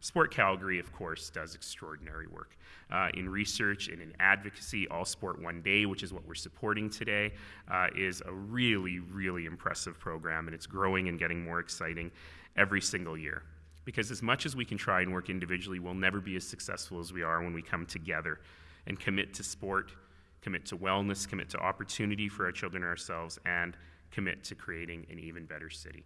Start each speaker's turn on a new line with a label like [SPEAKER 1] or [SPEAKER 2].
[SPEAKER 1] Sport Calgary, of course, does extraordinary work uh, in research and in advocacy. All Sport One Day, which is what we're supporting today, uh, is a really, really impressive program, and it's growing and getting more exciting every single year. Because as much as we can try and work individually, we'll never be as successful as we are when we come together and commit to sport, commit to wellness, commit to opportunity for our children and ourselves, and commit to creating an even better city.